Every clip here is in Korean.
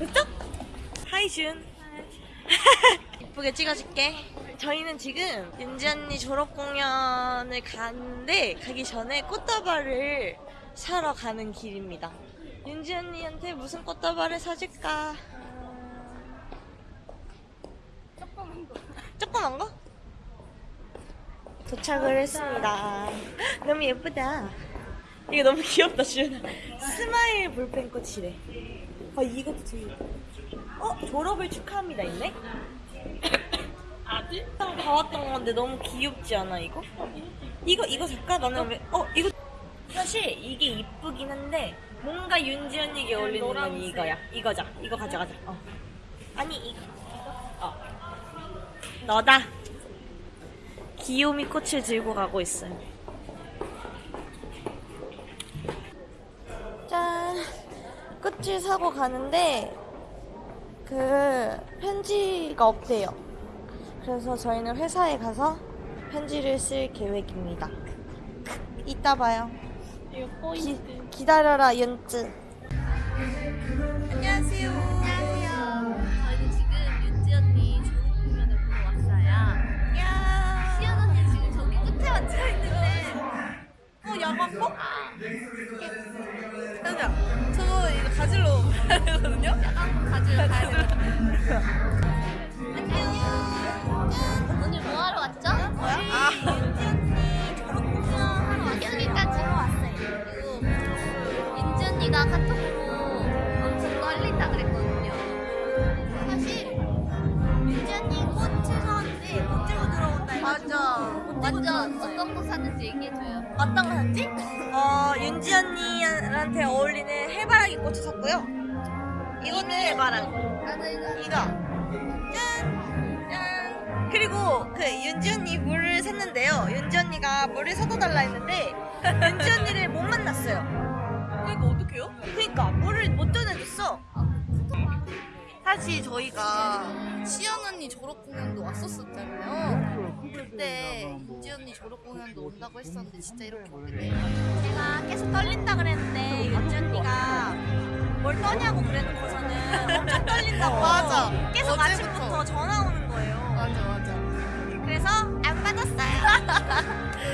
됐죠? 하이 준. 이쁘게 찍어줄게. 저희는 지금 윤지 언니 졸업 공연을 가는데 가기 전에 꽃다발을 사러 가는 길입니다. 윤지 언니한테 무슨 꽃다발을 사줄까? 조그만 거. 조그만 거? 도착을 했습니다. 너무 예쁘다. 이거 너무 귀엽다 지훈아 스마일 볼펜 꽃이래 아 이것도 되게 예뻐. 어? 졸업을 축하합니다 있네? 아직? 다 왔던 건데 너무 귀엽지 않아 이거? 이거 이거 살까? 나는 왜? 어 이거 사실 이게 이쁘긴 한데 뭔가 윤지 언니에게 어울리는 건 이거야 이거자 이거 가져가자 어. 아니 이거 어. 너다 귀요미 꽃을 들고 가고 있어요 짠 꽃을 사고 가는데 그 편지가 없대요. 그래서 저희는 회사에 가서 편지를 쓸 계획입니다. 이따 봐요. 기, 기다려라 윤쯔. 안녕하세요. 안녕하세요. 저희는 지금 윤지 언니 졸업 공연을 보러 왔어요. 야. 시연 언니 지금 저기 끝에 앉아 있는데. 어 야광복? 약간 가지러 가야 돼요. 안녕. 오늘 뭐 하러 왔죠? 뭐야? 아. 여기까지 왔어요. 그리고 윤지 언니가 카톡으로 엄청 떨린다 그랬거든요. 사실 윤지 언니 꽃을 사왔는데 못 들고 들어온다. 맞아. 완전 어떤 거 샀는지 얘기해줘요. 어떤 거 샀지? 어 윤지 언니한테 어울리는 해바라기 꽃을 샀고요. 이거는 해바라기. 이거 짠! 짠! 그리고 그 윤지 언니 물을 샀는데요 윤지 언니가 물을 사다 달라 했는데 윤지 언니를 못 만났어요 이거 어떡해요? 그니까 물을 못 전해줬어 사실 저희가 시연 언니 졸업 공연도 왔었었잖아요. 그때 윤지 언니 졸업 공연도 온다고 했었는데 진짜 이렇게 오게 돼요. 제가 계속 떨린다 그랬는데 윤지 언니가 뭘 떠냐고 그래놓고서는 엄청 떨린다고 맞아. 계속 어제부터. 아침부터 전화 오는 거예요 맞아 맞아. 그래서 안 받았어요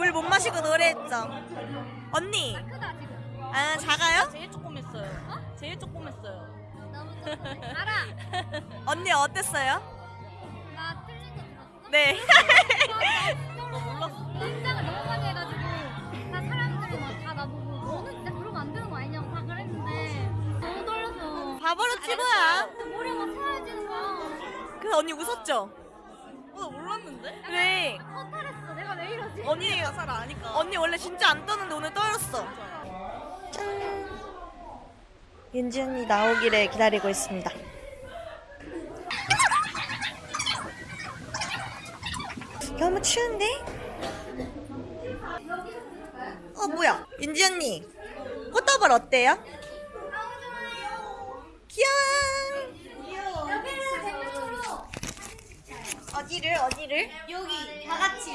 물 못 마시고 노래했죠. 언니. 아 작아요? 제일 조그맸어요. 제일 조그맸어요. 너무 조그매. 알아. 언니 어땠어요? 나 틀린 거 들었어? 네. 몰랐어. 긴장을 너무 많이 해가지고 다 사람들이 막다 나보고 너는 진짜 그러면 안 되는 거 아니냐고 다 그랬는데 너무 떨려서 바보로 치고야. 머리가 막 사라지는 거야. 그래서 언니 웃었죠? 네. 허탈했어. 내가 왜 이러지? 언니 잘 아니까. 언니 원래 진짜 안 떠는데 오늘 떨었어. 짠. 윤지 언니 나오기를 기다리고 있습니다. 너무 추운데? 어 뭐야? 윤지 언니 꽃다발 어때요? 귀여워. 여기는 대표로 어디를 어디를? 여기 다 같이